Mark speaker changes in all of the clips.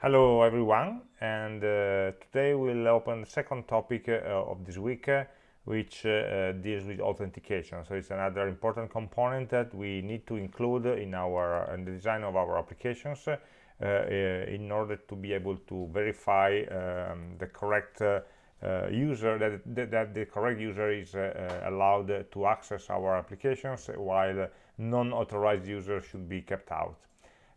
Speaker 1: Hello everyone and uh, today we'll open the second topic uh, of this week uh, which uh, uh, deals with authentication. So it's another important component that we need to include in our in the design of our applications uh, in order to be able to verify um, the correct user that, that, that, the correct user is allowed to access our applications while non-authorized users should be kept out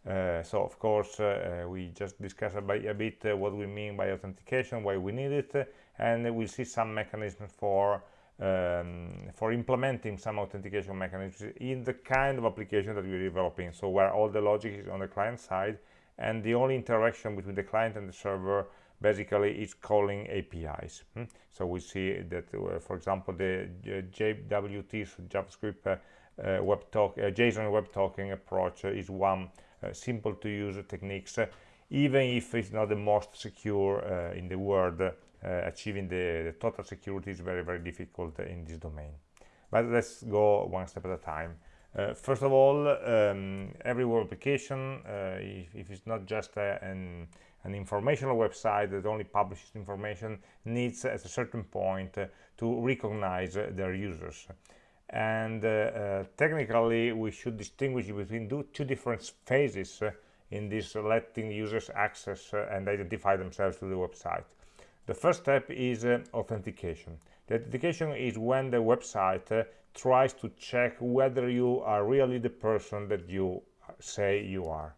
Speaker 1: so of course uh, uh, we just discussed a, a bit uh, what we mean by authentication, why we need it, uh, and we'll see some mechanisms for um, for implementing some authentication mechanisms in the kind of application that we're developing. So where all the logic is on the client side, and the only interaction between the client and the server basically is calling APIs. Hmm? So we see that, for example, the JWT, so JavaScript web talk, JSON web token approach is one uh, simple to use techniques uh, even if it's not the most secure uh, in the world achieving the, the, total security is very very difficult in this domain. But let's go one step at a time. Uh, first of all, um, every web application, uh, if, if, it's not just an, an, informational website that only publishes information, needs at a certain point uh, to recognize their users and uh, uh, technically we should distinguish between two different phases uh, in this letting users access and identify themselves to the website. The first step is authentication. The authentication is when the website tries to check whether you are really the person that you say you are.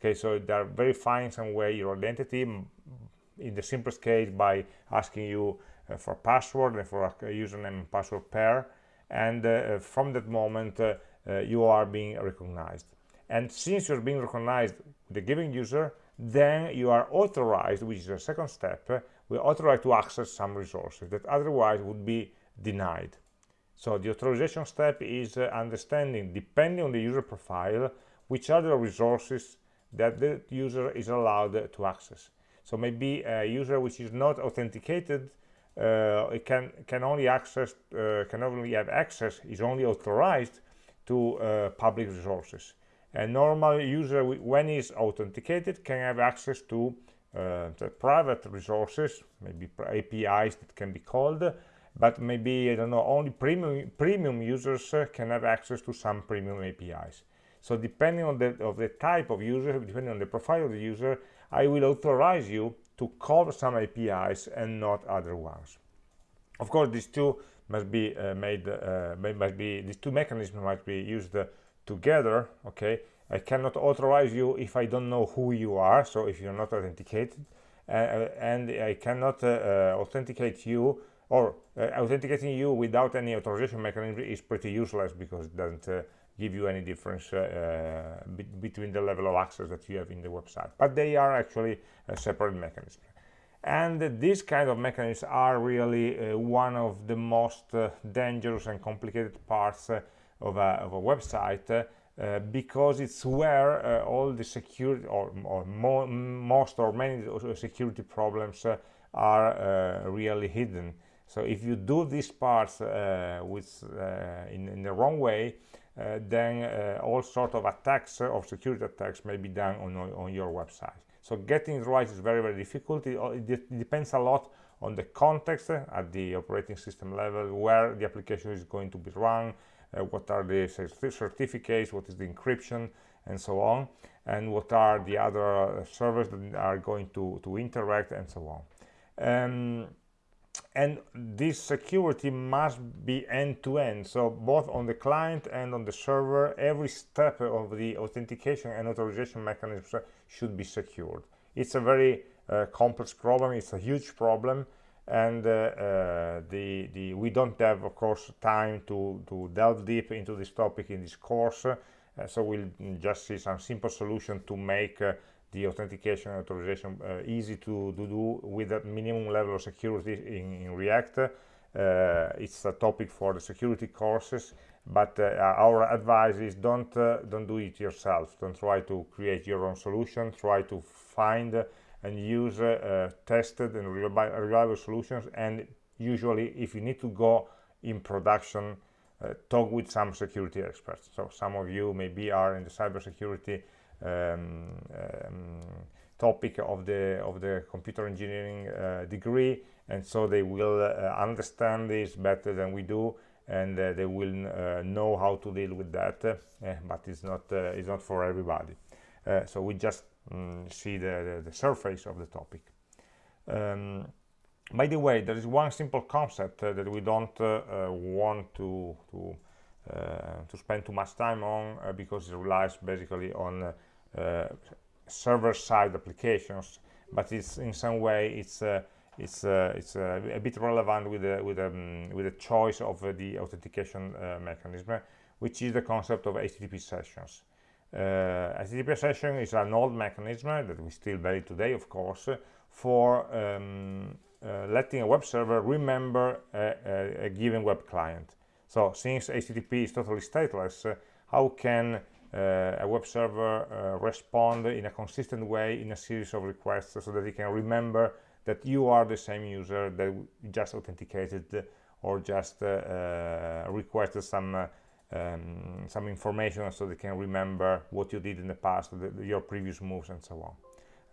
Speaker 1: Okay so they're verifying some way your identity in the simplest case by asking you uh, for password and for a username and password pair and uh, from that moment uh, uh, you are being recognized. And since you're being recognized the giving user then you are authorized which is the second step we authorized to access some resources that otherwise would be denied. So the authorization step is uh, understanding depending on the user profile which are the resources that the user is allowed to access. So maybe a user which is not authenticated uh, it can can only access uh, can only have access is only authorized to uh, public resources. A normal user when is authenticated can have access to uh, the private resources maybe apis that can be called but maybe i don't know only premium premium users uh, can have access to some premium apis so depending on the of the type of user depending on the profile of the user i will authorize you to call some APIs and not other ones. Of course, these two must be uh, made, uh, must be, these two mechanisms must be used uh, together, okay? I cannot authorize you if I don't know who you are, so if you're not authenticated, uh, uh, and I cannot uh, authenticate you, or authenticating you without any authorization mechanism is pretty useless because it doesn't give you any difference uh, uh, be between the level of access that you have in the website. But they are actually a separate mechanism and these kind of mechanisms are really uh, one of the most uh, dangerous and complicated parts uh, of, a, of, a, website uh, because it's where all the security or, or mo most or many security problems are really hidden so if you do these parts with in, in the wrong way uh, then uh, all sort of attacks uh, or security attacks may be done on, on your website. So getting it right is very, very difficult. It, it depends a lot on the context at the operating system level, where the application is going to be run, uh, what are the certificates, what is the encryption, and so on, and what are the other servers that are going to, to interact, and so on. Um, and this security must be end-to-end. -end. so both on the client and on the server every step of the authentication and authorization mechanisms should be secured. It's a very uh, complex problem. It's a huge problem. And uh, uh, the, the we don't have of course time to to delve deep into this topic in this course. Uh, so we'll just see some simple solution to make uh, the authentication and authorization uh, easy to, to, do with a minimum level of security in, in React. Uh, it's a topic for the security courses, but uh, our advice is don't uh, don't do it yourself. Don't try to create your own solution. Try to find and use uh, tested and reliable solutions. And usually, if you need to go in production, uh, talk with some security experts. So some of you maybe are in the cybersecurity topic of the of the computer engineering uh, degree. And so they will uh, understand this better than we do. And uh, they will uh, know how to deal with that but it's not it's not for everybody. So we just mm, see the, the, the, surface of the topic. Um, by the way there is one simple concept that we don't want to to to spend too much time on because it relies basically on server-side applications, but it's in some way it's uh, it's uh, it's uh, a bit relevant with the with um, with the choice of uh, the authentication uh, mechanism, which is the concept of HTTP sessions. Uh, HTTP session is an old mechanism that we still value today, of course, for um, letting a web server remember a, a, a, given web client. So since HTTP is totally stateless, how can uh, a web server uh, respond in a consistent way in a series of requests so that it can remember that you are the same user that just authenticated or just uh, requested some um, some information so they can remember what you did in the past, the, your previous moves and so on.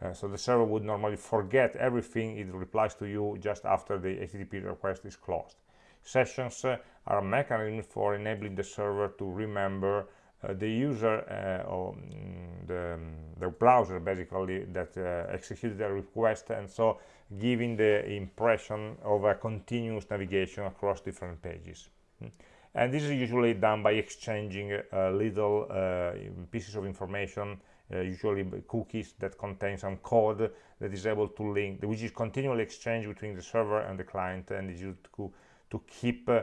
Speaker 1: Uh, so the server would normally forget everything it replies to you just after the HTTP request is closed. Sessions uh, are a mechanism for enabling the server to remember uh, the user uh, or mm, the, the, browser basically that executed the request and so giving the impression of a continuous navigation across different pages. And this is usually done by exchanging uh, little uh, pieces of information uh, usually cookies that contain some code that is able to link which is continually exchanged between the server and the client and is used to, to keep uh,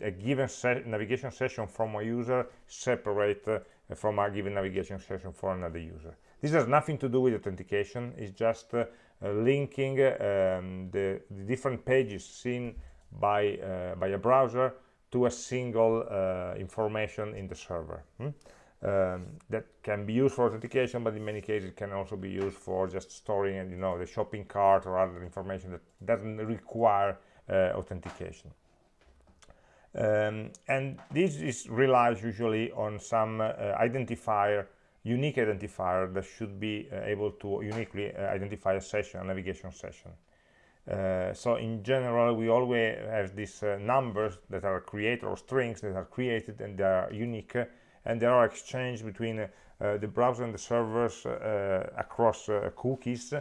Speaker 1: a given se navigation session from a user separate uh, from a given navigation session for another user. This has nothing to do with authentication, it's just uh, linking um, the, the, different pages seen by, by a browser to a single information in the server. Hmm? Um, that can be used for authentication but in many cases it can also be used for just storing you know the shopping cart or other information that doesn't require uh, authentication. Um, and this is relies usually on some uh, identifier unique identifier that should be uh, able to uniquely uh, identify a session a navigation session. Uh, so in general we always have these uh, numbers that are created or strings that are created and they are unique and they are exchanged between uh, the browser and the servers across cookies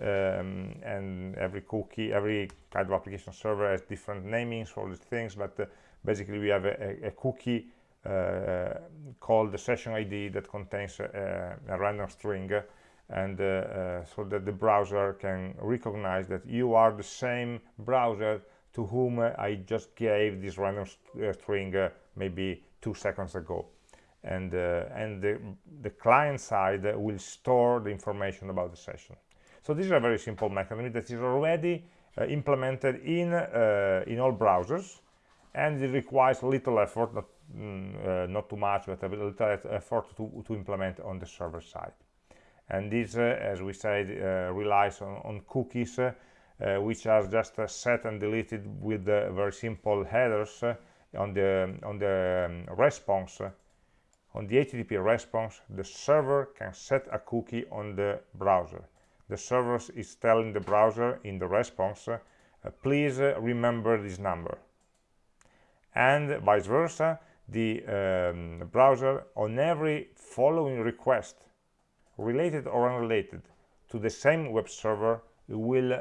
Speaker 1: um, and every cookie every kind of application server has different namings for these things but basically we have a, a cookie uh, called the session ID that contains a, a random string and uh, uh, so that the browser can recognize that you are the same browser to whom I just gave this random st string maybe two seconds ago. And uh, and the, the client side will store the information about the session so this is a very simple mechanism. That is already uh, implemented in uh, in all browsers and it requires little effort not mm, uh, not too much but a little effort to, to implement on the server side. And this uh, as we said uh, relies on, on cookies uh, which are just set and deleted with very simple headers on the on the um, response. On the HTTP response the server can set a cookie on the browser the server is telling the browser in the response please remember this number. And vice versa the um, browser on every following request related or unrelated to the same web server will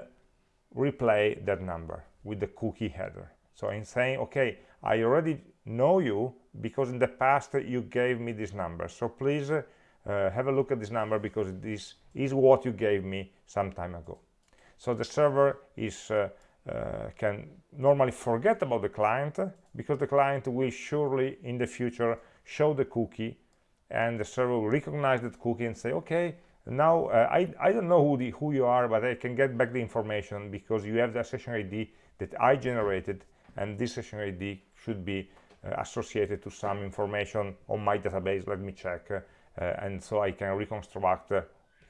Speaker 1: replay that number with the cookie header. So I'm saying okay I already know you because in the past you gave me this number. So please uh, have a look at this number because this is what you gave me some time ago. So the server is uh, uh, can normally forget about the client because the client will surely in the future show the cookie and the server will recognize that cookie and say okay now uh, I, I don't know who, the, who you are but I can get back the information because you have the session ID that I generated and this session ID should be uh, associated to some information on my database. Let me check. uh, and so I can reconstruct uh,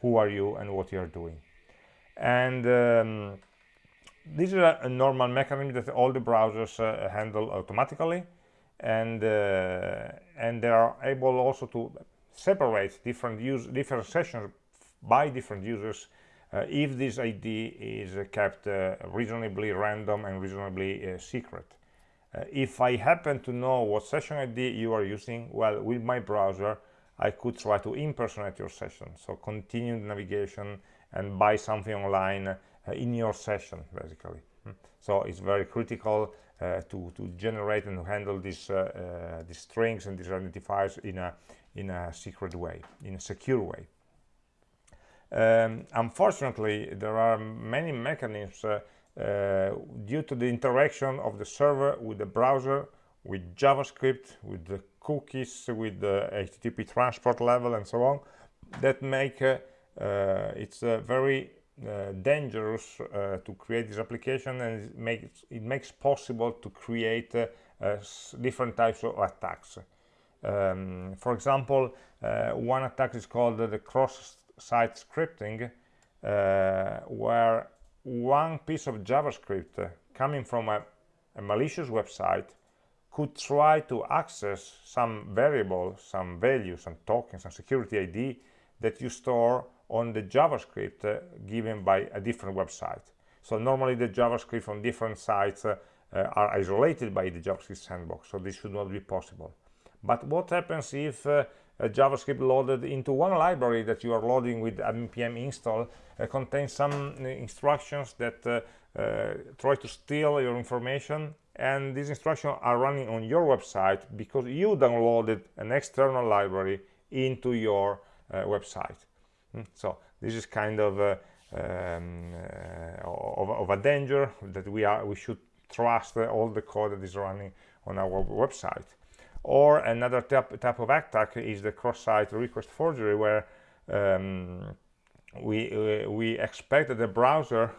Speaker 1: who are you and what you are doing and um, this is a, a, normal mechanism that all the browsers uh, handle automatically and uh, and they are able also to separate different use different sessions by different users uh, if this ID is uh, kept uh, reasonably random and reasonably uh, secret. Uh, if I happen to know what session ID you are using, well, with my browser, I could try to impersonate your session. So continue the navigation and buy something online uh, in your session, basically. Hmm. So it's very critical uh, to, to generate and handle these, uh, uh, these strings and these identifiers in a, in a secret way, in a secure way. Um, unfortunately, there are many mechanisms uh, uh, due to the interaction of the server with the browser, with JavaScript, with the cookies, with the HTTP transport level and so on, that make uh, uh, it's very uh, dangerous uh, to create this application and it makes, it makes possible to create uh, different types of attacks. Um, for example, one attack is called the cross-site scripting, where one piece of JavaScript coming from a, a malicious website could try to access some variable, some value, some token, some security ID that you store on the JavaScript uh, given by a different website. So normally the JavaScript from different sites uh, are isolated by the JavaScript sandbox, so this should not be possible. But what happens if uh, JavaScript loaded into one library that you are loading with npm install uh, contains some uh, instructions that try to steal your information and these instructions are running on your website because you downloaded an external library into your website Hmm? so this is kind of a, um, uh, of, of, a danger that we are we should trust all the code that is running on our website or another type, type of attack is the cross-site request forgery where um, we uh, we expect that the browser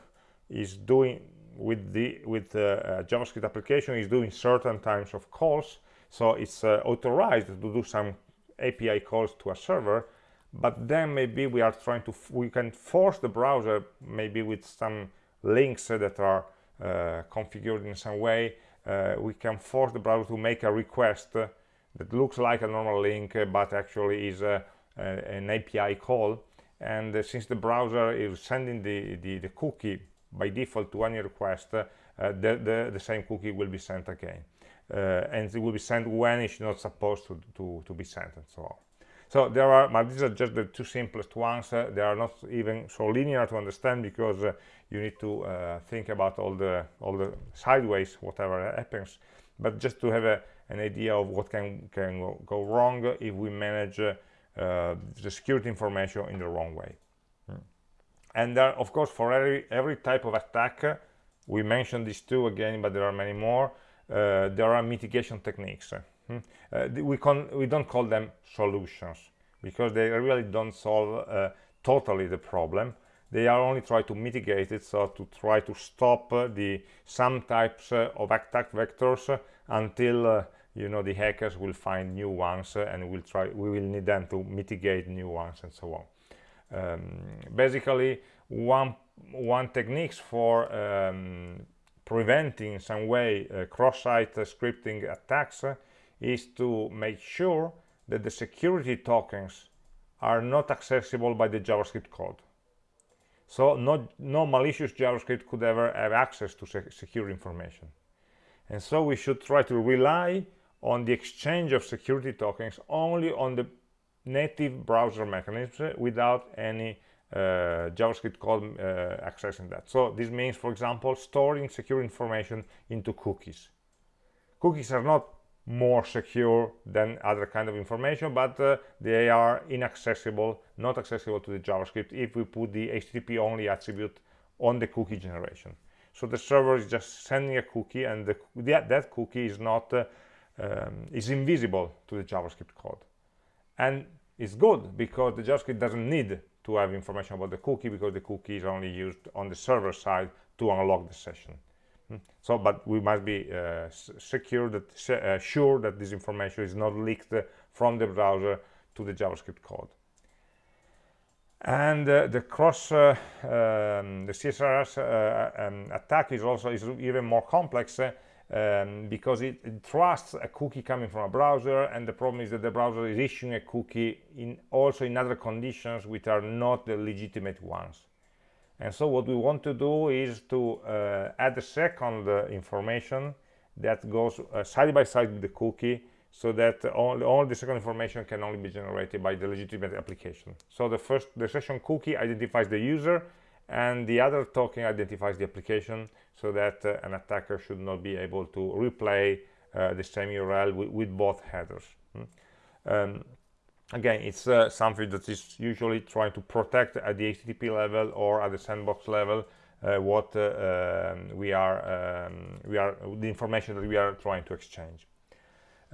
Speaker 1: is doing with the with the uh, javascript application is doing certain types of calls. So it's uh, authorized to do some api calls to a server but then maybe we are trying to we can force the browser maybe with some links that are uh, configured in some way. Uh, we can force the browser to make a request that looks like a normal link but actually is a, a, an API call. And uh, since the browser is sending the, the, the, cookie by default to any request uh, the, the, the, same cookie will be sent again uh, and it will be sent when it's not supposed to, to, to be sent and so on so there are, but these are just the two simplest ones. Uh, they are not even so linear to understand because uh, you need to uh, think about all the all the sideways, whatever happens. But just to have a, an idea of what can can go wrong if we manage uh, the security information in the wrong way. And there, of course, for every every type of attack, we mentioned these two again, but there are many more. Uh, there are mitigation techniques Hmm? Uh, we, we don't call them solutions because they really don't solve uh, totally the problem. They are only try to mitigate it, so to try to stop uh, the some types uh, of attack vectors until uh, you know the hackers will find new ones and we'll try we will need them to mitigate new ones and so on. Um, basically, one one techniques for um, preventing some way cross-site scripting attacks is to make sure that the security tokens are not accessible by the JavaScript code. So no, no malicious JavaScript could ever have access to sec secure information. And so we should try to rely on the exchange of security tokens only on the native browser mechanisms without any uh, JavaScript code uh, accessing that. So this means, for example, storing secure information into cookies. Cookies are not more secure than other kind of information but uh, they are inaccessible not accessible to the javascript if we put the http only attribute on the cookie generation so the server is just sending a cookie and the, that, that cookie is not uh, um, is invisible to the javascript code and it's good because the javascript doesn't need to have information about the cookie because the cookie is only used on the server side to unlock the session Hmm. so but we must be uh, secure that uh, sure that this information is not leaked from the browser to the javascript code and uh, the cross uh, um, the CSRF uh, um, attack is also is even more complex uh, um, because it, it, trusts a cookie coming from a browser and the problem is that the browser is issuing a cookie in also in other conditions which are not the legitimate ones. And so what we want to do is to uh, add a second uh, information that goes uh, side by side with the cookie so that all, all the second information can only be generated by the legitimate application. So the first the session cookie identifies the user and the other token identifies the application so that uh, an attacker should not be able to replay uh, the same URL with, both headers. Mm. Um, again, it's uh, something that is usually trying to protect at the HTTP level or at the sandbox level uh, what uh, um, we are um, we are the information that we are trying to exchange.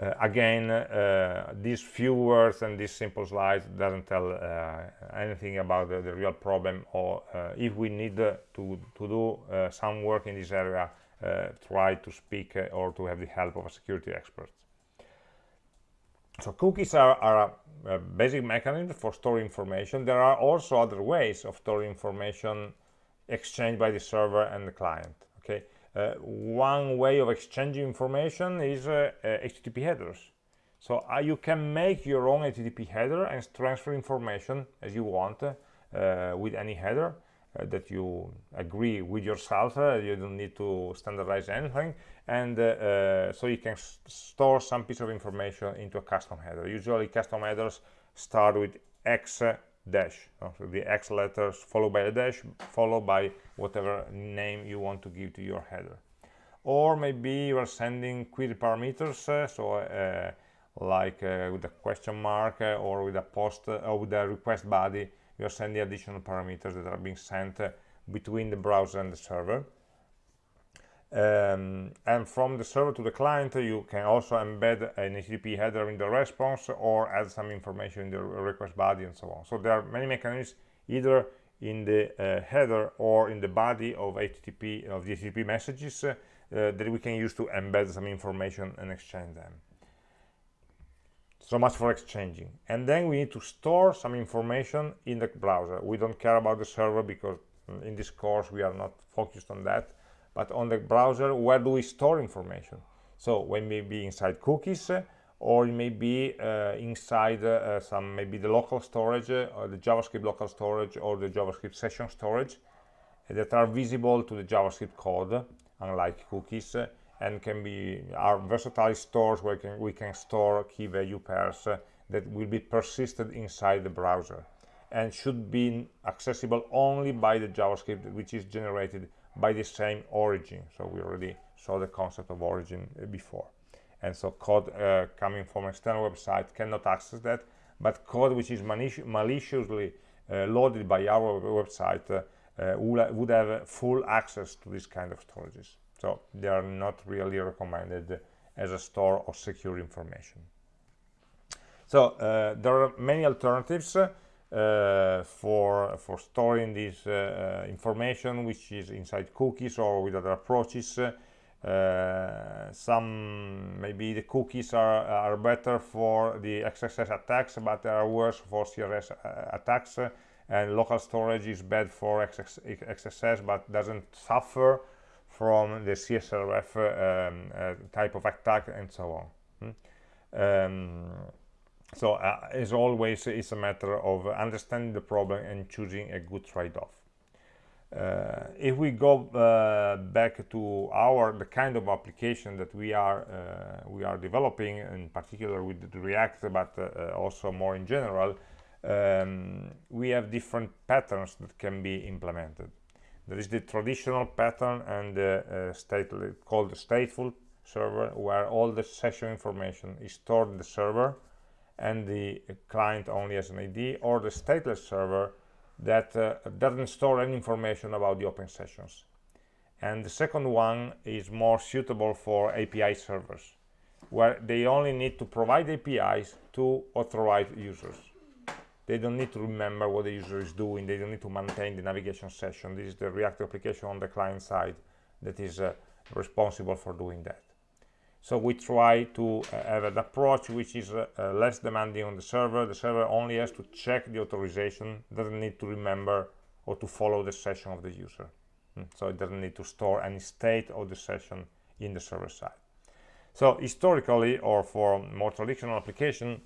Speaker 1: Uh, again, uh, these few words and these simple slides doesn't tell uh, anything about the, the, real problem or if we need to, to do some work in this area, try to speak or to have the help of a security expert. So cookies are, are a, a, basic mechanism for storing information. There are also other ways of storing information exchanged by the server and the client. Okay, uh, one way of exchanging information is uh, HTTP uh, headers. So uh, you can make your own HTTP header and transfer information as you want uh, with any header that you agree with yourself. you don't need to standardize anything. And so you can store some piece of information into a custom header. Usually custom headers start with X dash so the x letters followed by a dash followed by whatever name you want to give to your header. Or maybe you are sending query parameters uh, so uh, like uh, with a question mark or with a post or with a request body you are sending additional parameters that are being sent between the browser and the server um, and from the server to the client you can also embed an HTTP header in the response or add some information in the request body and so on. So there are many mechanisms either in the uh, header or in the body of HTTP of the HTTP messages uh, that we can use to embed some information and exchange them. So much for exchanging. And then we need to store some information in the browser. We don't care about the server because mm, in this course we are not focused on that but on the browser where do we store information? So we may be inside cookies uh, or it may be uh, inside uh, some maybe the local storage uh, or the javascript local storage or the javascript session storage uh, that are visible to the javascript code unlike cookies uh, and can be are versatile stores where can, we can store key value pairs that will be persisted inside the browser and should be accessible only by the javascript which is generated by the same origin. So we already saw the concept of origin uh, before. And so code uh, coming from external website cannot access that but code which is maliciously uh, loaded by our website uh, uh would have full access to this kind of storages. So they are not really recommended as a store of secure information. So uh, there are many alternatives for for storing this uh, uh, information which is inside cookies or with other approaches. Uh, some maybe the cookies are, are better for the XSS attacks but they are worse for CRS uh, attacks. And local storage is bad for XSS but doesn't suffer from the CSRF um, type of attack and so on. Hmm? um, so uh, as always it's a matter of understanding the problem and choosing a good trade-off. Uh, if we go uh, back to our the kind of application that we are uh, we are developing in particular with react but uh, uh, also more in general um, we have different patterns that can be implemented. There is the traditional pattern and the state called the stateful server where all the session information is stored in the server and the client only has an ID or the stateless server that uh, doesn't store any information about the open sessions. And the second one is more suitable for API servers where they only need to provide APIs to authorized users. They don't need to remember what the user is doing. They don't need to maintain the navigation session. This is the react application on the client side that is uh, responsible for doing that so we try to uh, have an approach which is uh, uh, less demanding on the server the server only has to check the authorization doesn't need to remember or to follow the session of the user mm. so it doesn't need to store any state of the session in the server side so historically or for more traditional application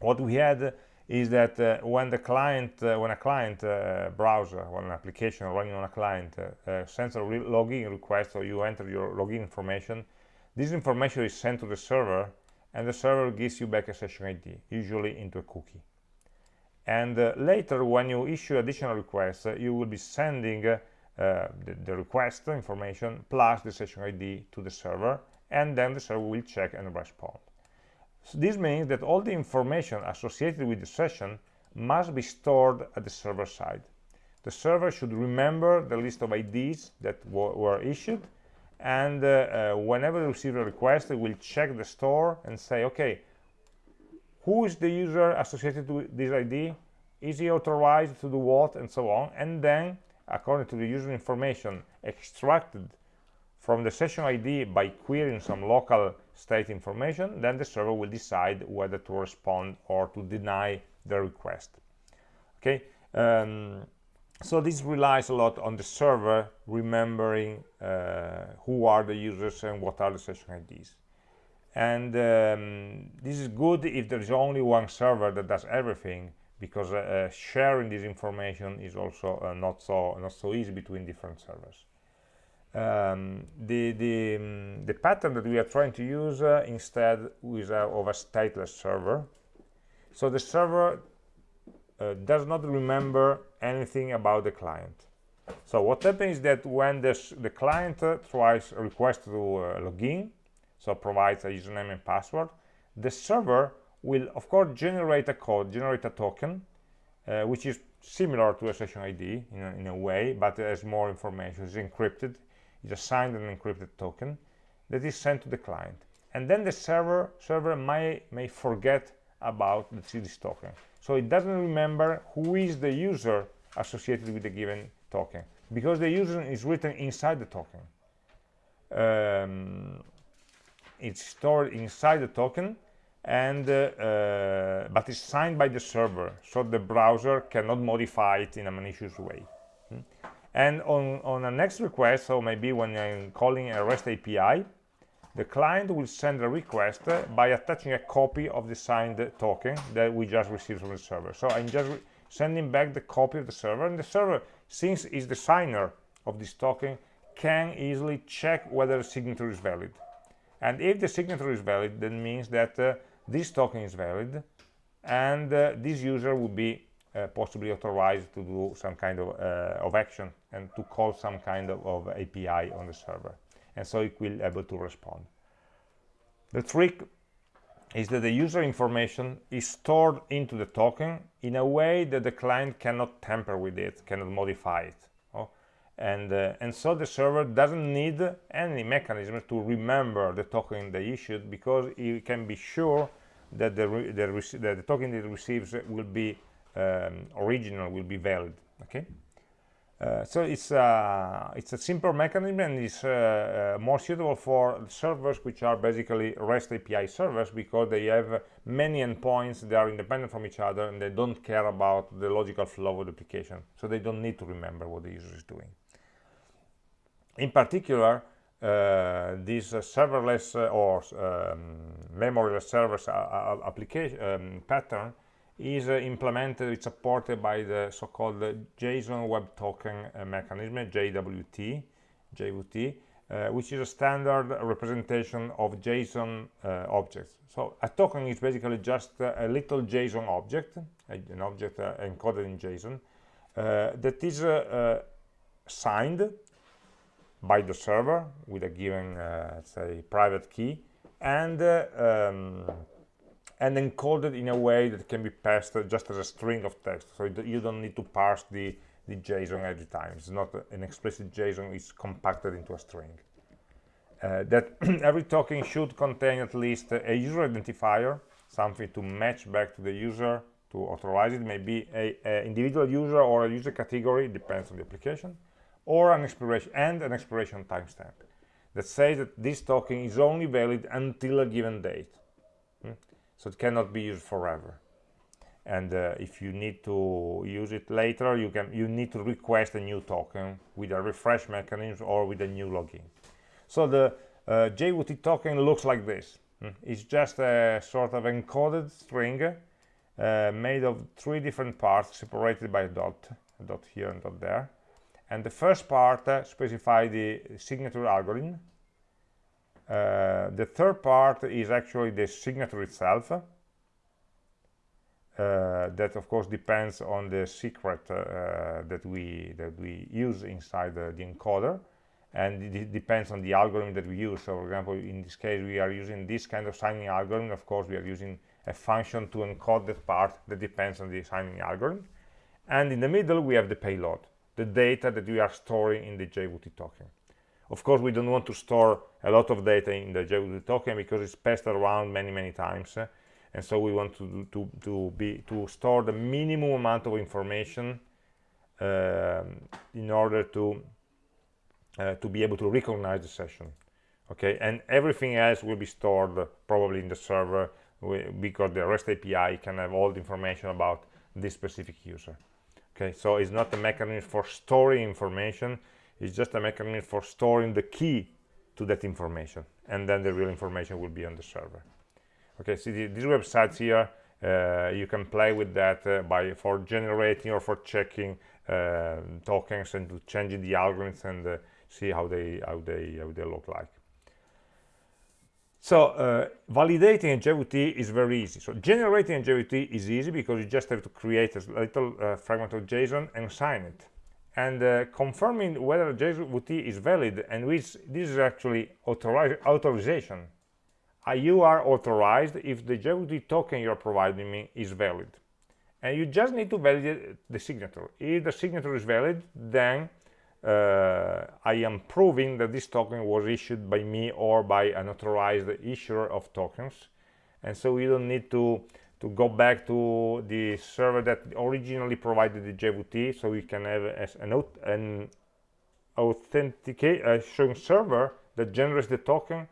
Speaker 1: what we had is that uh, when the client uh, when a client uh, browser when an application running on a client sends a re login request or you enter your login information this information is sent to the server and the server gives you back a session id usually into a cookie and uh, later when you issue additional requests you will be sending the, the request information plus the session id to the server and then the server will check and respond so this means that all the information associated with the session must be stored at the server side. The server should remember the list of IDs that were issued and uh, uh, whenever it receives a request it will check the store and say okay who is the user associated with this ID is he authorized to do what? and so on. And then according to the user information extracted from the session ID by querying some local state information, then the server will decide whether to respond or to deny the request. Okay, um, so this relies a lot on the server remembering uh, who are the users and what are the session IDs. And um, this is good if there is only one server that does everything, because uh, sharing this information is also uh, not so not so easy between different servers um, the, the, um, the, pattern that we are trying to use uh, instead is uh, of a stateless server. So the server uh, does not remember anything about the client. So what happens is that when this, the client uh, tries a request to uh, log in, so provides a username and password, the server will of course generate a code, generate a token, uh, which is similar to a session ID in a, in a way, but has more information, it's encrypted, it's a signed and encrypted token that is sent to the client and then the server server may may forget about the this token so it doesn't remember who is the user associated with the given token. Because the user is written inside the token. Um, it's stored inside the token and uh, uh, but it's signed by the server so the browser cannot modify it in a malicious way. And on, on a next request, so maybe when I'm calling a REST API, the client will send a request by attaching a copy of the signed token that we just received from the server. So I'm just sending back the copy of the server, and the server, since is the signer of this token, can easily check whether the signature is valid. And if the signature is valid, that means that uh, this token is valid, and uh, this user will be uh, possibly authorized to do some kind of, uh, of action and to call some kind of, of, API on the server. And so it will be able to respond. The trick is that the user information is stored into the token in a way that the client cannot tamper with it, cannot modify it. Oh? And, uh, and so the server doesn't need any mechanism to remember the token they issued because it can be sure that the, the, the token it receives will be um, original will be valid okay so it's uh, it's a simple mechanism and it's uh, uh more suitable for servers which are basically REST API servers because they have many endpoints they are independent from each other and they don't care about the logical flow of the application. So they don't need to remember what the user is doing. In particular uh, this uh, serverless or um, memoryless servers application um, pattern is uh, implemented, it's supported by the so-called JSON Web Token uh, mechanism, JWT, JWT, uh, which is a standard representation of JSON uh, objects. So a token is basically just a little JSON object, an object uh, encoded in JSON, uh, that is signed by the server with a given, say, private key, and um, and encoded in a way that can be passed just as a string of text so you don't need to parse the the JSON every time. It's not an explicit JSON it's compacted into a string. Uh, that every token should contain at least a user identifier something to match back to the user to authorize it. Maybe a, a individual user or a user category depends on the application or an expiration and an expiration timestamp that says that this token is only valid until a given date? So it cannot be used forever and uh, if you need to use it later you can you need to request a new token with a refresh mechanism or with a new login so the uh, JWT token looks like this. Hmm. It's just a sort of encoded string uh, made of three different parts separated by a dot, a dot here and dot there. And the first part uh, specifies the signature algorithm. Uh, the third part is actually the signature itself. Uh, that of course depends on the secret uh, that we that we use inside the, the encoder and it depends on the algorithm that we use. So for example, in this case, we are using this kind of signing algorithm. Of course, we are using a function to encode that part that depends on the signing algorithm. And in the middle, we have the payload, the data that we are storing in the JWT token. Of course, we don't want to store a lot of data in the JWT token because it's passed around many, many times. and so we want to, to, to, be, to store the minimum amount of information um, in order to uh, to be able to recognize the session. Okay? And everything else will be stored probably in the server because the REST API can have all the information about this specific user. Okay? So it's not a mechanism for storing information it's just a mechanism for storing the key to that information and then the real information will be on the server okay see the, these websites here uh, you can play with that uh, by for generating or for checking uh, tokens and changing the algorithms and uh, see how they how they how they look like so uh, validating a JWT is very easy. So generating a JWT is easy because you just have to create a little uh, fragment of JSON and sign it. And uh, confirming whether JWT is valid and which this is actually authorization. Uh, you are authorized if the JWT token you're providing me is valid. And you just need to validate the signature. If the signature is valid, then uh, I am proving that this token was issued by me or by an authorized issuer of tokens and so we don't need to to go back to the server that originally provided the JWT so we can have an, an authenticate uh, server that generates the token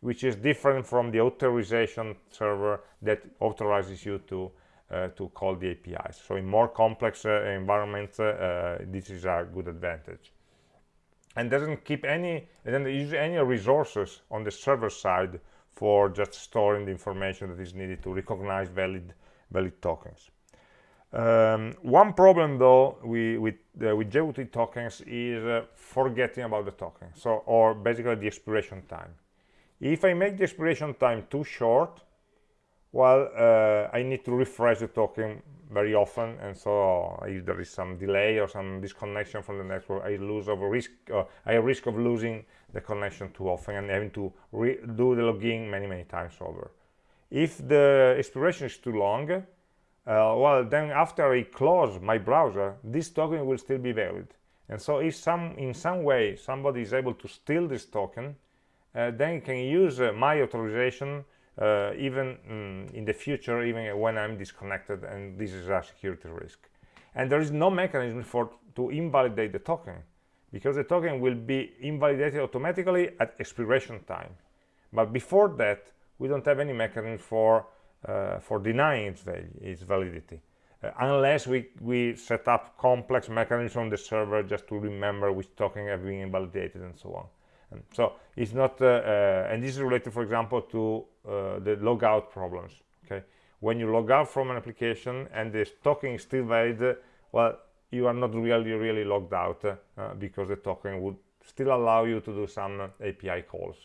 Speaker 1: which is different from the authorization server that authorizes you to uh, to call the APIs. So in more complex uh, environments, uh, this is a good advantage and doesn't keep any doesn't use any resources on the server side for just storing the information that is needed to recognize valid valid tokens. Um, one problem though we, with uh, with JWT tokens is uh, forgetting about the token so or basically the expiration time. If I make the expiration time too short well uh, I need to refresh the token very often and so if there is some delay or some disconnection from the network I lose of risk uh, I risk of losing the connection too often and having to do the login many many times over. If the expiration is too long uh, well then after I close my browser this token will still be valid. And so if some in some way somebody is able to steal this token uh, then you can use uh, my authorization uh, even mm, in the future, even when I'm disconnected, and this is a security risk. And there is no mechanism for to invalidate the token, because the token will be invalidated automatically at expiration time. But before that, we don't have any mechanism for uh, for denying its, value, its validity. Uh, unless we, we set up complex mechanisms on the server just to remember which token have been invalidated and so on so it's not uh, uh, and this is related for example to uh, the logout problems okay when you log out from an application and the token is still valid well you are not really really logged out uh, because the token would still allow you to do some API calls.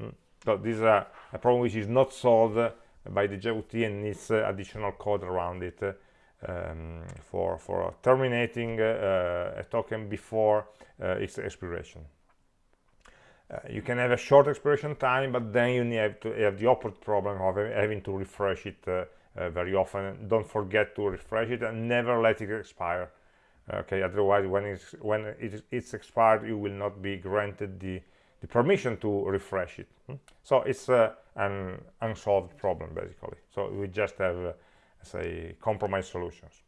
Speaker 1: Mm. so this is a, a, problem which is not solved by the JWT and needs uh, additional code around it um, for for terminating uh, a token before its expiration. Uh, you can have a short expiration time but then you have to have the opposite problem of having to refresh it uh, uh, very often. Don't forget to refresh it and never let it expire okay otherwise when it's when it, it's expired you will not be granted the the permission to refresh it. Hmm? so it's uh, an unsolved problem basically. So we just have uh, say compromise solutions.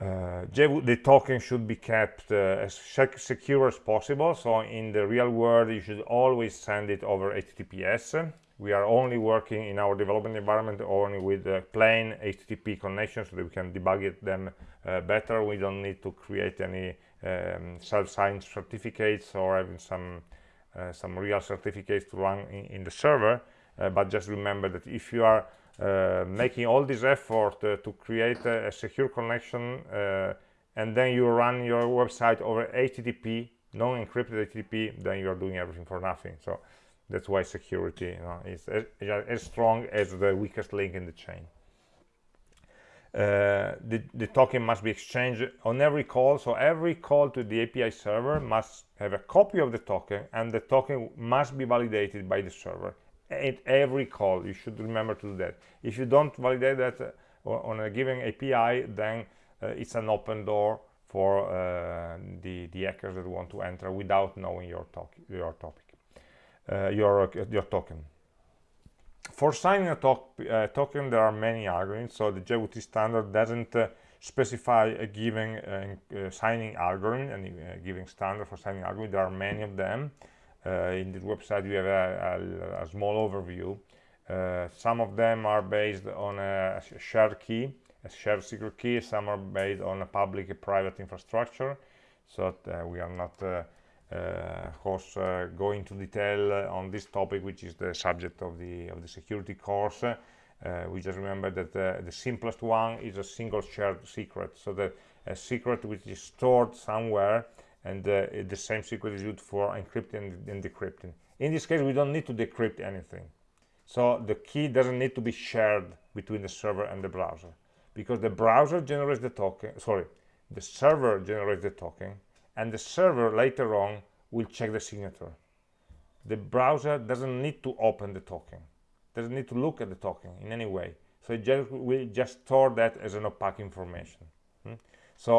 Speaker 1: Uh, the token should be kept uh, as secure as possible. So in the real world you should always send it over https we are only working in our development environment only with uh, plain http connections so that we can debug it, them uh, better. We don't need to create any um, self-signed certificates or having some uh, some real certificates to run in, in the server. Uh, but just remember that if you are uh, making all this effort to create a, a, secure connection and then you run your website over HTTP non-encrypted HTTP then you're doing everything for nothing. So that's why security you know, is as, as strong as the weakest link in the chain. Uh, the, the, token must be exchanged on every call so every call to the API server must have a copy of the token and the token must be validated by the server at every call. You should remember to do that. If you don't validate that uh, on a given API then uh, it's an open door for uh, the, the hackers that want to enter without knowing your, your topic your, your token for signing a uh, token, there are many algorithms. So the JWT standard doesn't uh, specify a given uh, uh signing algorithm and uh, given standard for signing algorithm. There are many of them. Uh, in this website, we have a, a, a small overview. some of them are based on a shared key, a shared secret key. Some are based on a public private infrastructure. So we are not uh, of course uh, go into detail uh, on this topic which is the subject of the of the security course. We just remember that the simplest one is a single shared secret. So that a secret which is stored somewhere and the same secret is used for encrypting and decrypting. In this case we don't need to decrypt anything. So the key doesn't need to be shared between the server and the browser because the browser generates the token sorry the server generates the token and the server later on will check the signature. The browser doesn't need to open the token doesn't need to look at the token in any way. So it just will just store that as an opaque information. Hmm? so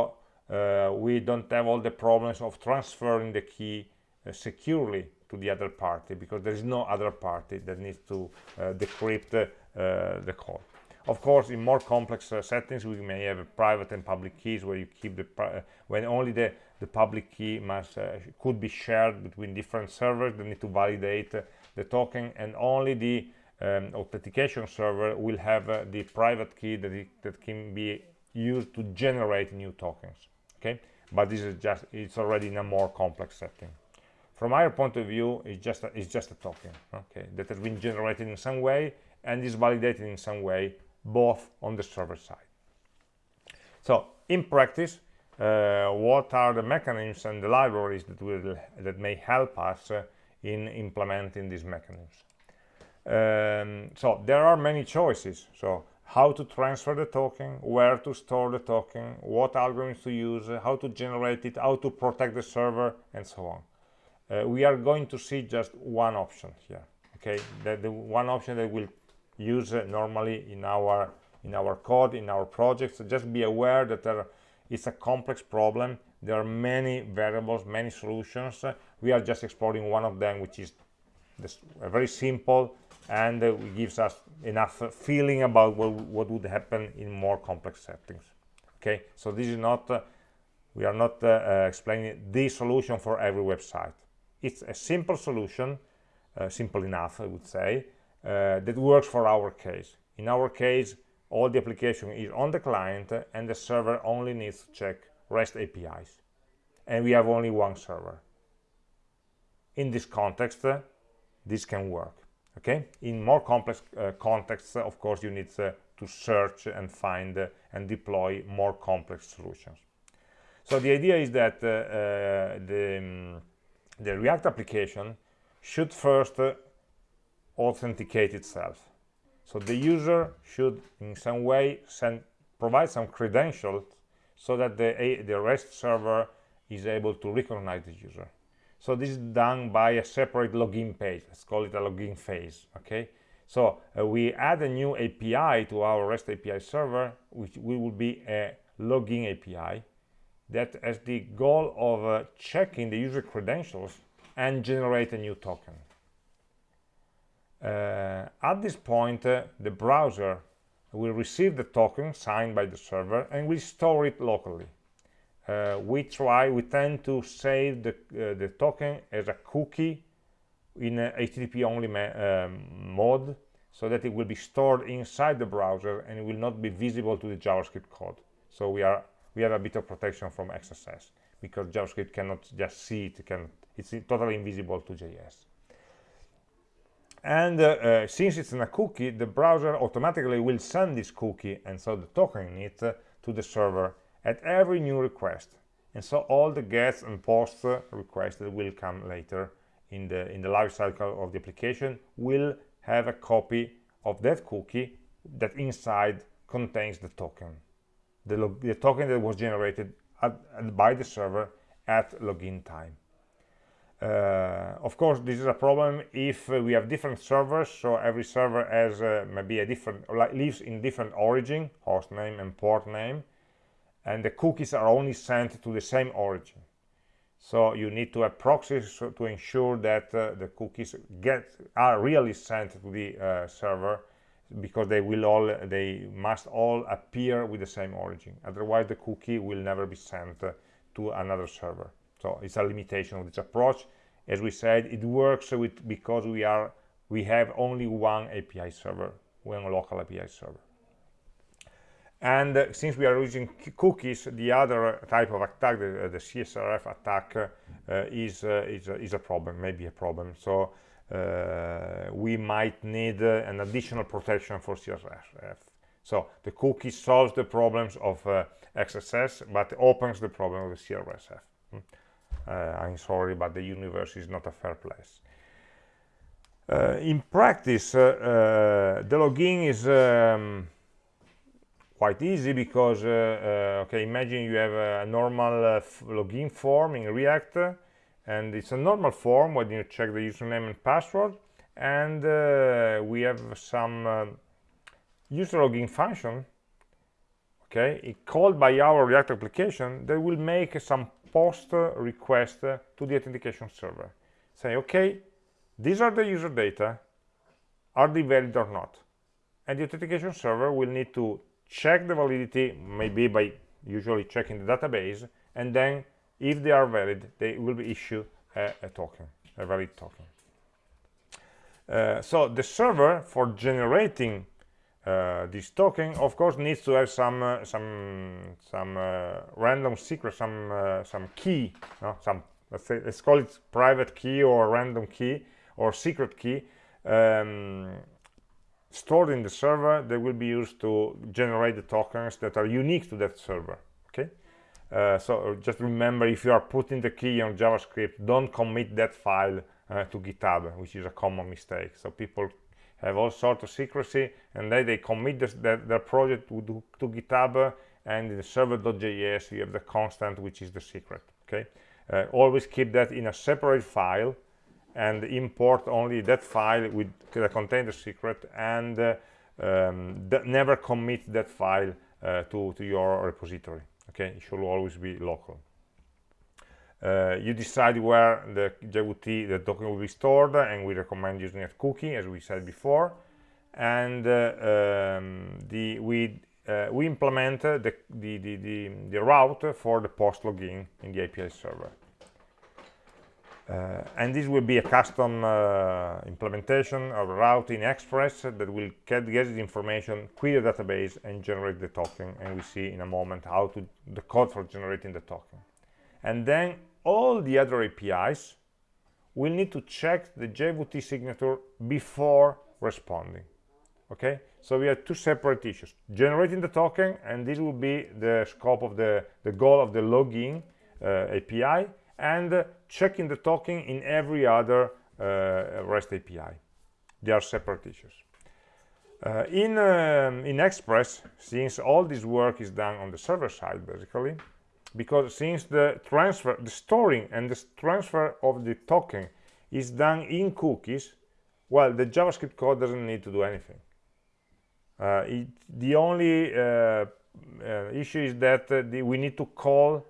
Speaker 1: uh, we don't have all the problems of transferring the key uh, securely to the other party because there is no other party that needs to uh, decrypt uh, the code of course in more complex uh, settings we may have private and public keys where you keep the uh, when only the the public key must uh, could be shared between different servers that need to validate uh, the token and only the um, authentication server will have the private key that, it, that can be used to generate new tokens okay? But this is just it's already in a more complex setting. From our point of view it's just a, it's just a token okay that has been generated in some way and is validated in some way both on the server side. So in practice uh, what are the mechanisms and the libraries that will that may help us uh, in implementing these mechanisms? Um, so there are many choices. So how to transfer the token where to store the token what algorithms to use how to generate it how to protect the server and so on. Uh, we are going to see just one option here okay? The, the one option that we'll use normally in our in our code in our projects. So just be aware that there it's a complex problem. There are many variables many solutions. We are just exploring one of them which is this, very simple and uh, gives us enough feeling about what, what, would happen in more complex settings. Okay? So this is not uh, we are not uh, uh explaining the solution for every website. It's a simple solution uh, simple enough i would say that works for our case in our case all the application is on the client and the server only needs to check REST APIs. And we have only one server. In this context, uh, this can work. Okay. In more complex uh, contexts, uh, of course, you need uh, to search and find uh, and deploy more complex solutions. So the idea is that uh, the, um, the React application should first authenticate itself. So the user should in some way send provide some credentials so that the the rest server is able to recognize the user. So this is done by a separate login page. Let's call it a login phase okay? So uh, we add a new api to our rest api server which will be a login api that has the goal of uh, checking the user credentials and generate a new token at this point, uh, the browser will receive the token signed by the server and will store it locally. Uh, we try, we tend to save the, uh, the token as a cookie in a HTTP only um, mode so that it will be stored inside the browser and it will not be visible to the JavaScript code. So we are we have a bit of protection from XSS because JavaScript cannot just see it, it can, it's totally invisible to JS. And uh, uh, since it's in a cookie, the browser automatically will send this cookie and so the token in it uh, to the server at every new request. And so all the gets and posts requests that will come later in the in the life cycle of the application will have a copy of that cookie that inside contains the token the, the token that was generated at, at, by the server at login time uh, of course this is a problem if uh, we have different servers so every server has uh, maybe a different lives in different origin host name and port name and the cookies are only sent to the same origin. So you need to have proxies to ensure that uh, the cookies get are really sent to the uh, server because they will all they must all appear with the same origin. Otherwise the cookie will never be sent uh, to another server so it's a limitation of this approach. As we said it works with because we are we have only one api server one local api server. And uh, since we are using cookies the other type of attack the, uh, the csrf attack uh, is, uh, is, is a problem maybe a problem. So uh, we might need uh, an additional protection for csrf so the cookie solves the problems of xss but opens the problem of the hmm. I'm sorry but the universe is not a fair place. In practice the login is um, quite easy because uh, uh, okay imagine you have a normal uh, login form in react and it's a normal form when you check the username and password and uh, we have some uh, user login function okay called by our react application that will make some post request to the authentication server say okay these are the user data. Are they valid or not? And the authentication server will need to check the validity maybe by usually checking the database and then if they are valid they will be issued a, a token a valid token. Uh, so the server for generating uh, this token of course needs to have some uh, some some uh, random secret some uh, some key no? some let's say let's call it private key or random key or secret key um, stored in the server that will be used to generate the tokens that are unique to that server okay uh, so just remember if you are putting the key on javascript don't commit that file uh, to github which is a common mistake so people have all sorts of secrecy and then they commit this, that, their project to, to github and in server.js you have the constant which is the secret okay? Uh, always keep that in a separate file and import only that file with that contain the secret and uh, um, never commit that file uh, to, to your repository okay? It should always be local uh, you decide where the JWT, the token will be stored and we recommend using a cookie as we said before and uh, um, the we uh, we implement the, the, the, the, the route for the post login in the API server uh, and this will be a custom uh, implementation of route in Express that will get, get the information, query the database, and generate the token. And we see in a moment how to the code for generating the token. And then all the other APIs will need to check the JWT signature before responding. Okay, so we have two separate issues: generating the token, and this will be the scope of the the goal of the login uh, API and checking the token in every other uh, REST API. They are separate issues. Uh, in, um, in Express, since all this work is done on the server side, basically, because since the transfer, the storing and the transfer of the token is done in cookies, well, the JavaScript code doesn't need to do anything. Uh, it, the only uh, uh, issue is that uh, the, we need to call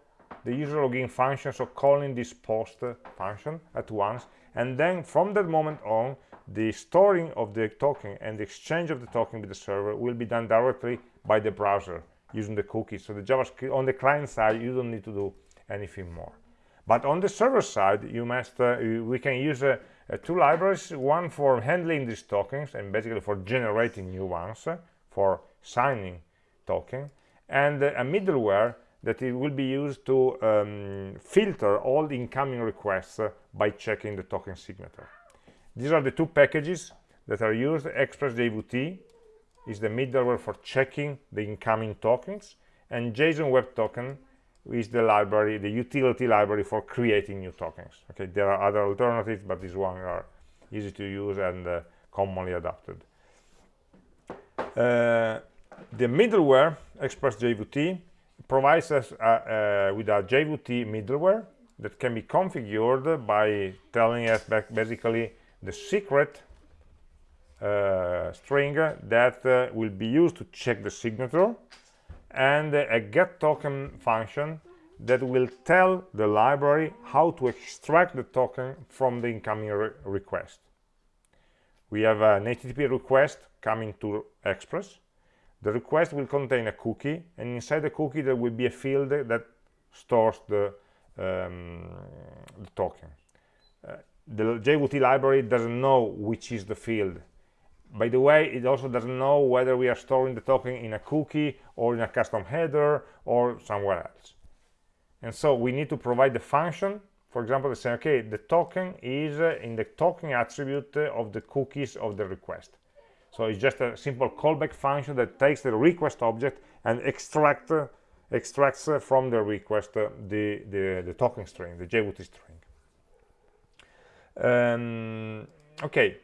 Speaker 1: the user login function, so calling this post function at once. And then from that moment on, the storing of the token and the exchange of the token with the server will be done directly by the browser using the cookies. So the JavaScript on the client side, you don't need to do anything more. But on the server side, you must uh, we can use uh, uh, two libraries, one for handling these tokens and basically for generating new ones, uh, for signing token, and uh, a middleware that it will be used to um, filter all the incoming requests by checking the token signature. These are the two packages that are used. ExpressJWT is the middleware for checking the incoming tokens, and JSON Web Token is the library, the utility library for creating new tokens. Okay, there are other alternatives, but these ones are easy to use and uh, commonly adopted. Uh, the middleware, ExpressJWT, provides us uh, uh with a JWT middleware that can be configured by telling us basically the secret string that uh, will be used to check the signature and a get token function that will tell the library how to extract the token from the incoming re request. We have an HTTP request coming to Express. The request will contain a cookie, and inside the cookie there will be a field that stores the, um, the token. Uh, the JWT library doesn't know which is the field by the way it also doesn't know whether we are storing the token in a cookie or in a custom header or somewhere else. And so we need to provide the function. For example to say okay the token is uh, in the token attribute uh, of the cookies of the request. So it's just a simple callback function that takes the request object and extract uh, extracts from the request the, the the token string the JWT string. Um, okay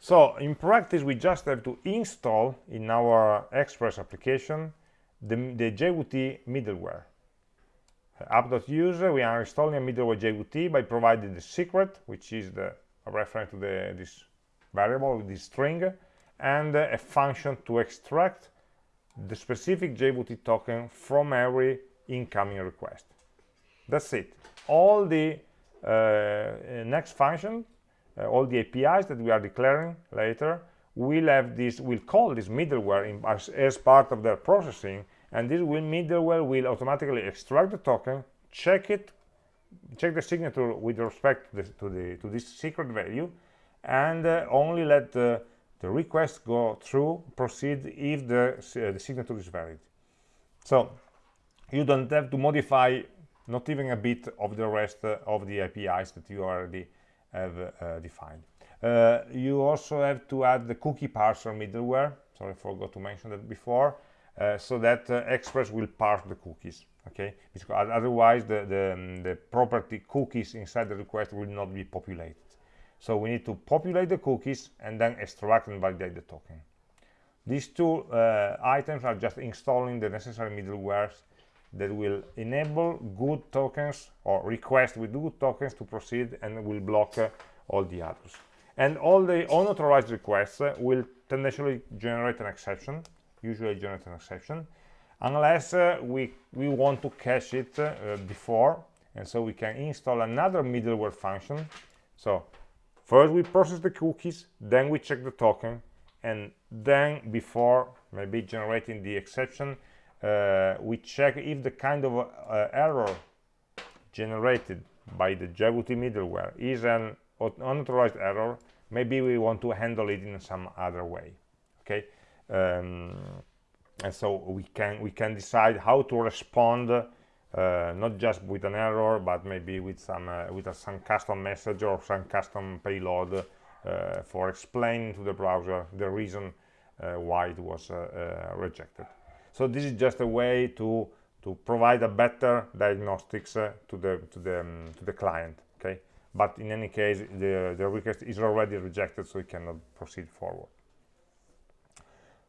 Speaker 1: so in practice, we just have to install in our Express application the, the JWT middleware. app.user, we are installing a middleware JWT by providing the secret, which is the reference to the, this variable, this string, and a function to extract the specific JWT token from every incoming request. That's it. All the uh, next function all the APIs that we are declaring later will have this will call this middleware in, as, as part of their processing and this will middleware will automatically extract the token check it check the signature with respect to, the, to, the, to this secret value and uh, only let the, the request go through proceed if the, uh, the signature is valid. So you don't have to modify not even a bit of the rest uh, of the APIs that you already have uh, defined. Uh, you also have to add the cookie parser middleware. Sorry, I forgot to mention that before. Uh, so that Express will parse the cookies. Okay, because otherwise the, the, um, the property cookies inside the request will not be populated. So we need to populate the cookies and then extract and validate the token. These two uh, items are just installing the necessary middlewares that will enable good tokens or request with good tokens to proceed and will block uh, all the others. And all the unauthorized requests uh, will tendency generate an exception usually generate an exception unless uh, we we want to cache it uh, before. And so we can install another middleware function. So first we process the cookies then we check the token and then before maybe generating the exception we check if the kind of uh, error generated by the JWT middleware is an unauthorized error, maybe we want to handle it in some other way. Okay, um, and so we can we can decide how to respond, uh, not just with an error, but maybe with some uh, with a, some custom message or some custom payload uh, for explaining to the browser the reason uh, why it was rejected so this is just a way to to provide a better diagnostics uh, to the to the um, to the client okay? But in any case the the request is already rejected so it cannot proceed forward.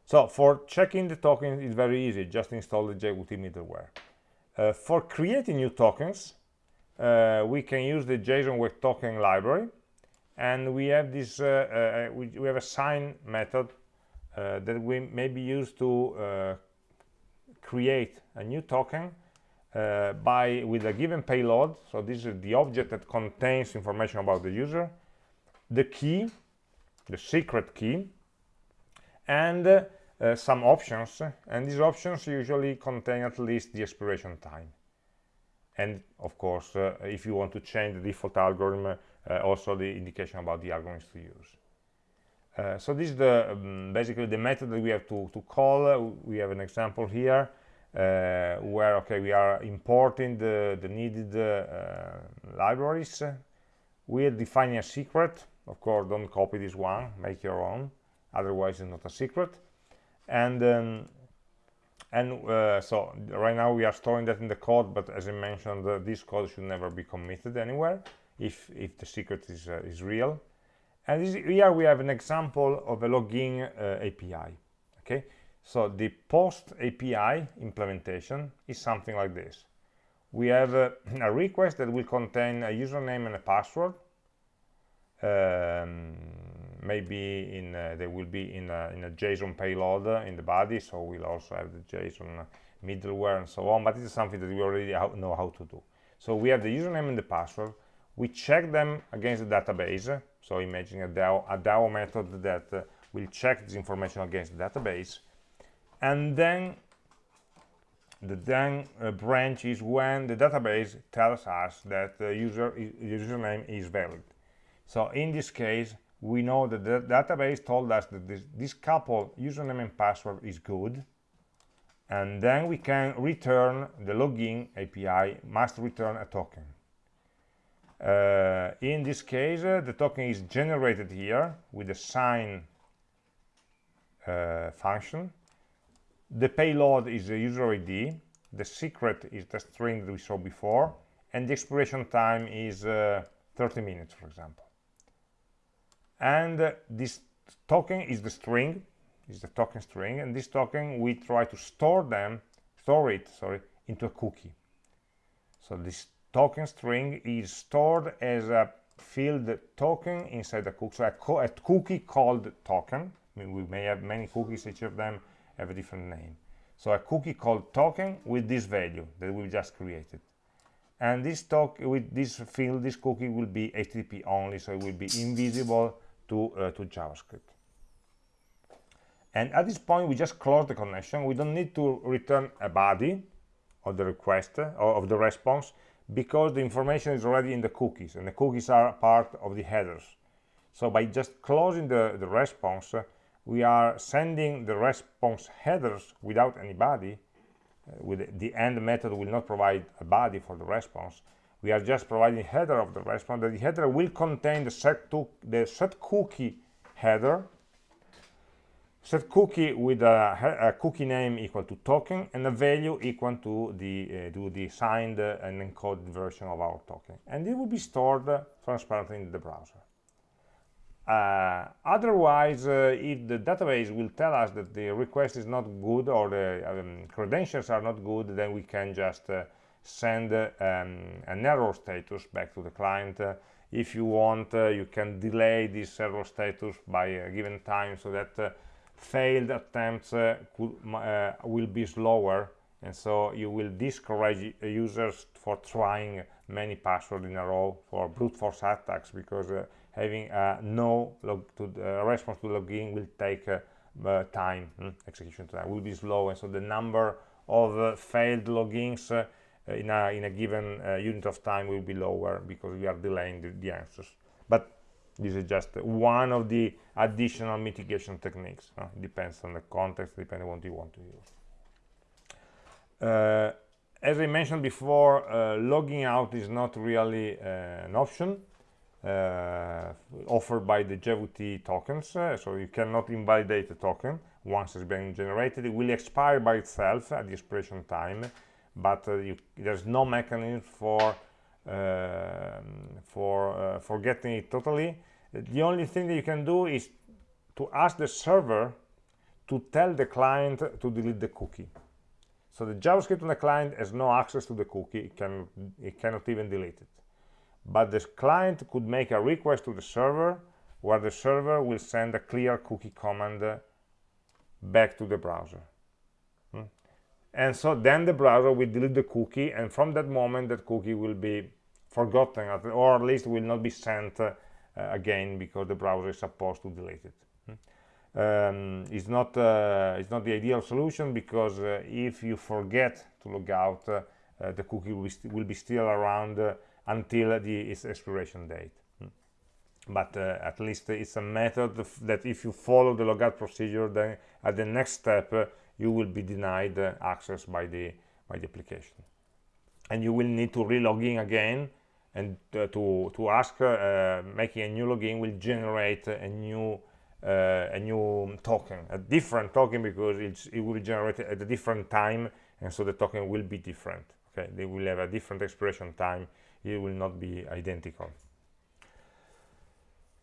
Speaker 1: So for checking the token it's very easy. Just install the JWT middleware. Uh, for creating new tokens uh, we can use the JSON Web Token library and we have this uh, uh, we, we, have a sign method uh, that we may be used to create a new token uh, by with a given payload so this is the object that contains information about the user the key the secret key and uh, some options and these options usually contain at least the expiration time and of course uh, if you want to change the default algorithm uh, also the indication about the algorithms to use uh, so this is the um, basically the method that we have to, to call. Uh, we have an example here. Uh, where okay we are importing the, the needed uh, libraries. We're defining a secret. Of course don't copy this one. Make your own. Otherwise it's not a secret. And um, and uh, so right now we are storing that in the code but as I mentioned uh, this code should never be committed anywhere if if the secret is uh, is real. And this, here we have an example of a login uh, API okay so the post API implementation is something like this. We have a, a request that will contain a username and a password. Um, maybe in uh, they will be in a, in a JSON payload in the body so we'll also have the JSON middleware and so on but it's something that we already know how to do. So we have the username and the password. We check them against the database. So imagine a DAO, a DAO method that uh, will check this information against the database and then the then uh, branch is when the database tells us that the user username is valid. So in this case we know that the database told us that this, this couple username and password is good. And then we can return the login API must return a token. Uh, in this case uh, the token is generated here with the sign uh, function the payload is the user ID the secret is the string that we saw before and the expiration time is uh, 30 minutes for example. And uh, this token is the string is the token string and this token we try to store them store it sorry into a cookie. So this token string is stored as a field token inside the cookie so a, co a cookie called token. I mean, we may have many cookies each of them have a different name so a cookie called token with this value that we just created and this talk with this field this cookie will be http only so it will be invisible to, uh, to JavaScript. And at this point, we just close the connection. We don't need to return a body of the request uh, or of the response because the information is already in the cookies and the cookies are part of the headers. So by just closing the, the response, uh, we are sending the response headers without any body. Uh, with the end method will not provide a body for the response. We are just providing header of the response. The header will contain the set to the set cookie header. Set cookie with a, a, cookie name equal to token and a value equal to the uh, to the signed and encoded version of our token. And it will be stored uh, transparently in the browser uh, otherwise uh, if the database will tell us that the request is not good or the um, credentials are not good then we can just uh, send um, an error status back to the client. Uh, if you want, uh, you can delay this error status by a given time so that uh, failed attempts could, will be slower and so you will discourage users for trying many passwords in a row for brute force attacks because having a no log to the response to login will take uh, uh, time hmm, execution time will be slow and so the number of failed logins uh, in, a, in a given uh, unit of time will be lower because we are delaying the, the answers. But this is just one of the additional mitigation techniques. Uh, it depends on the context, depending on what you want to use. Uh, as I mentioned before, uh, logging out is not really uh, an option offered by the JWT tokens, so you cannot invalidate the token. Once it's been generated. It will expire by itself at the expiration time, but uh, you, there's no mechanism for uh, for uh, for getting it totally. The only thing that you can do is to ask the server to tell the client to delete the cookie. So the javascript on the client has no access to the cookie. It can it cannot even delete it but the client could make a request to the server where the server will send a clear cookie command back to the browser. And so then the browser will delete the cookie and from that moment that cookie will be forgotten or at least will not be sent uh, again because the browser is supposed to delete it. Hmm. um, it's not uh, it's not the ideal solution because uh, if you forget to log out uh, uh, the cookie will be, will be still around uh, until the its expiration date. Hmm. but at least it's a method that if you follow the logout procedure then at the next step you will be denied uh, access by the by the application. And you will need to re-log in again and uh, to to ask uh, making a new login will generate a new uh, a new token a different token because it will be generated at a different time and so the token will be different okay? They will have a different expiration time it will not be identical.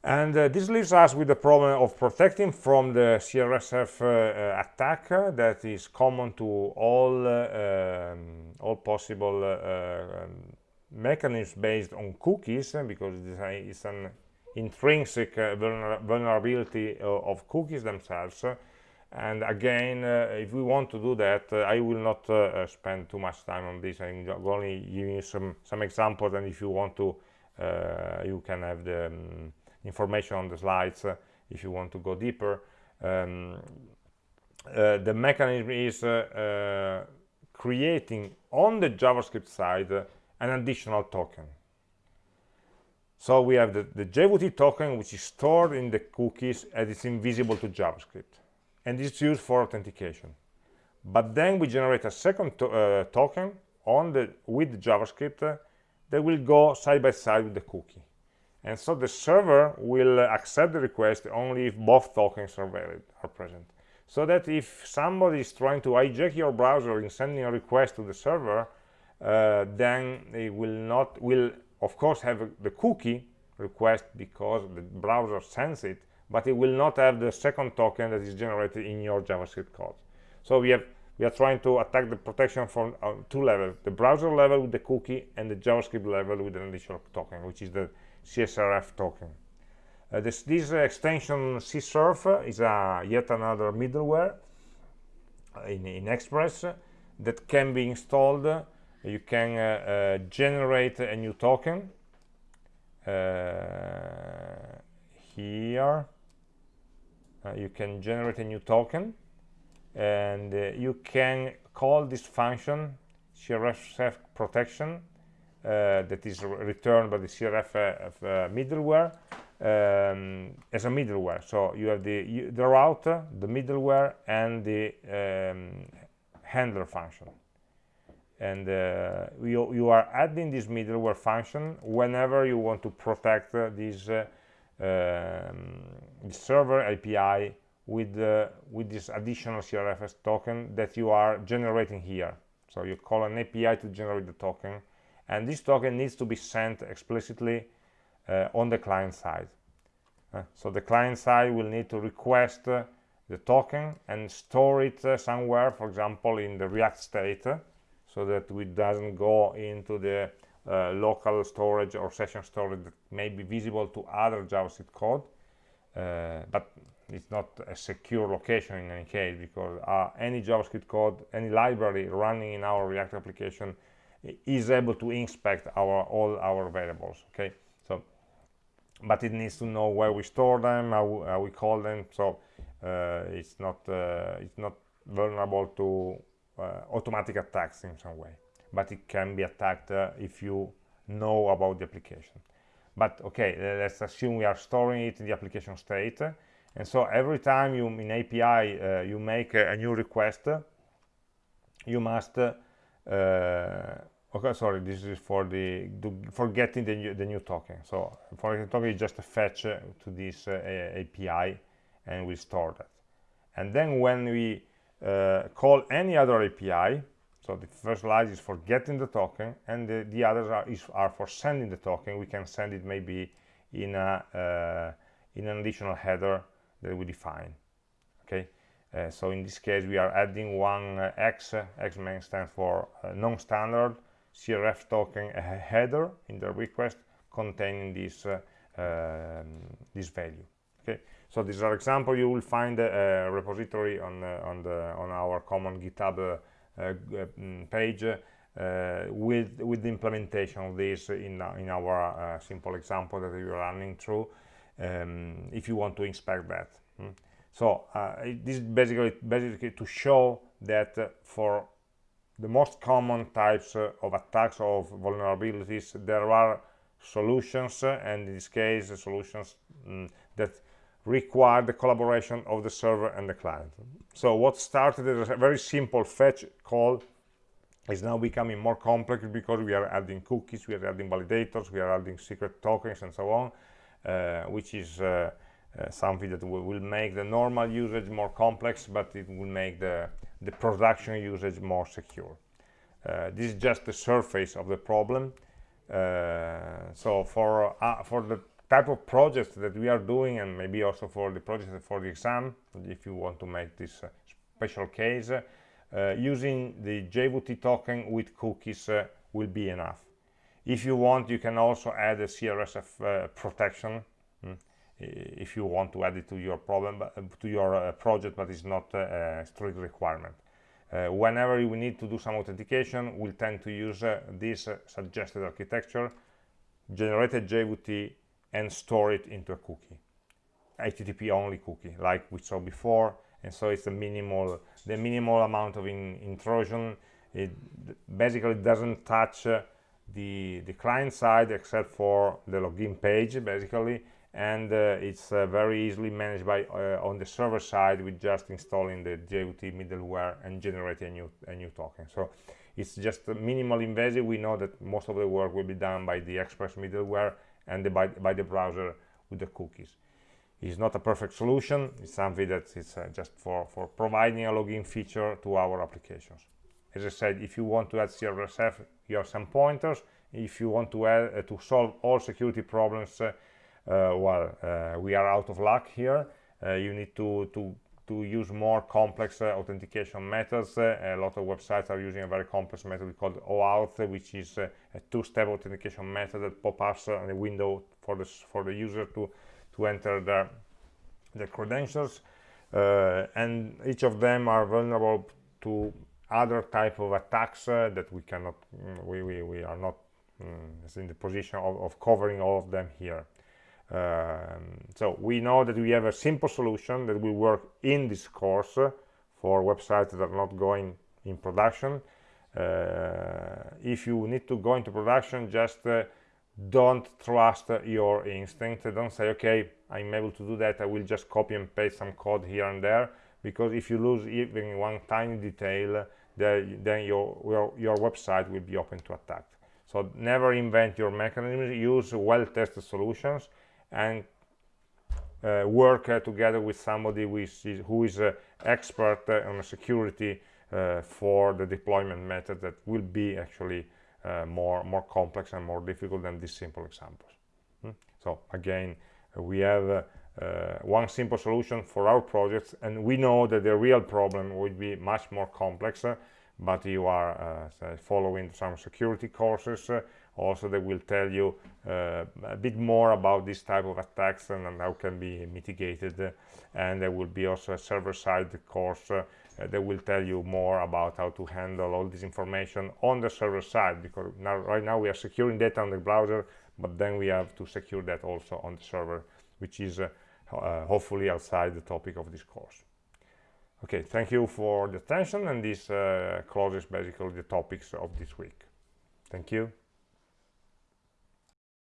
Speaker 1: And uh, this leaves us with the problem of protecting from the CRSF uh, uh, attack that is common to all uh, um, all possible uh, um, mechanisms based on cookies because it's an intrinsic uh, vulner vulnerability of cookies themselves and again if we want to do that I will not spend too much time on this I'm only giving you some some examples and if you want to you can have the um, information on the slides uh, if you want to go deeper. Um, uh, the mechanism is uh, creating on the JavaScript side an additional token. So we have the, the JWT token, which is stored in the cookies and it's invisible to JavaScript. And it's used for authentication. But then we generate a second to uh, token on the with JavaScript uh, that will go side by side with the cookie and so the server will accept the request only if both tokens are valid are present so that if somebody is trying to hijack your browser in sending a request to the server uh, then it will not will of course have the cookie request because the browser sends it but it will not have the second token that is generated in your javascript code so we have we are trying to attack the protection from uh, two levels the browser level with the cookie and the javascript level with an additional token which is the CSRF token. Uh, this, this extension CSRF is a yet another middleware in, in Express that can be installed. You can uh, uh, generate a new token here. You can generate a new token and uh, you can call this function CSRF protection uh, that is returned by the CRF uh, uh, middleware um, as a middleware. So you have the, the router, the middleware, and the um, handler function. And uh, you, you are adding this middleware function whenever you want to protect uh, this, uh, um, this server API with, with this additional CRFS token that you are generating here. So you call an API to generate the token and this token needs to be sent explicitly uh, on the client side uh, so the client side will need to request uh, the token and store it uh, somewhere for example in the react state so that it doesn't go into the uh, local storage or session storage that may be visible to other javascript code uh, but it's not a secure location in any case because any javascript code any library running in our react application is able to inspect our all our variables okay? So but it needs to know where we store them how, how we call them so uh, it's not uh, it's not vulnerable to uh, automatic attacks in some way. But it can be attacked uh, if you know about the application but okay let's assume we are storing it in the application state. And so every time you in API uh, you make a, a, new request you must uh, okay sorry this is for the, for getting the new, the new token. So for the token is just fetch uh, to this uh, api and we store that. And then when we uh, call any other api so the first line is for getting the token and the, the others are, is, are for sending the token. We can send it maybe in a uh, in an additional header that we define okay? Uh, so in this case we are adding one uh, x. X main stands for non-standard CRF token header in the request containing this uh, um, this value okay? So these are example. You will find a, repository on uh, on the on our common github uh, uh page uh, with with the implementation of this in in our simple example that we are running through um, if you want to inspect that mm. so this is basically basically to show that for the most common types uh, of attacks of vulnerabilities there are solutions uh, and in this case solutions mm, that require the collaboration of the server and the client. So what started as a very simple fetch call is now becoming more complex because we are adding cookies, we are adding validators, we are adding secret tokens and so on, uh, which is uh, uh, something that will make the normal usage more complex, but it will make the, the production usage more secure. Uh, this is just the surface of the problem. Uh, so for, uh, for the type of projects that we are doing and maybe also for the project for the exam if you want to make this uh, special case uh, using the JWT token with cookies uh, will be enough. If you want you can also add a CRSF uh, protection mm, if you want to add it to your problem uh, to your uh, project but it's not a strict requirement. Whenever we need to do some authentication we'll tend to use this suggested architecture generated JWT and store it into a cookie. Http only cookie like we saw before. And so it's the minimal the minimal amount of in, intrusion. It basically doesn't touch uh, the the client side except for the login page basically. And uh, it's uh, very easily managed by uh, on the server side with just installing the JWT middleware and generating a new a new token. So it's just a minimal invasive. We know that most of the work will be done by the express middleware and the, by, by the browser with the cookies. It's not a perfect solution. It's something that is uh, just for for providing a login feature to our applications. As i said if you want to add CRSF you have some pointers. If you want to add uh, to solve all security problems uh, uh well uh, we are out of luck here. You need to to to use more complex authentication methods. A lot of websites are using a very complex method called OAuth which is a two-step authentication method that pops up on a window for the for the user to to enter the, the credentials. Uh, and each of them are vulnerable to other type of attacks uh, that we cannot mm, we, we, we are not um, in the position of, of, covering all of them here so we know that we have a simple solution that will work in this course for websites that are not going in production. Uh, if you need to go into production just uh, don't trust your instinct. Don't say okay i'm able to do that. I will just copy and paste some code here and there. Because if you lose even one tiny detail then your, your, your website will be open to attack. So never invent your mechanisms. Use well-tested solutions and uh, work uh, together with somebody who is, who is uh, expert uh, on security uh, for the deployment method that will be actually uh, more more complex and more difficult than these simple examples hmm? so again we have one simple solution for our projects and we know that the real problem would be much more complex but you are following some security courses also they will tell you a bit more about this type of attacks and, and how can be mitigated. And there will be also a server-side course uh, they will tell you more about how to handle all this information on the server side because now right now we are securing data on the browser but then we have to secure that also on the server which is uh, uh, hopefully outside the topic of this course. Okay thank you for the attention and this uh, closes basically the topics of this week. Thank you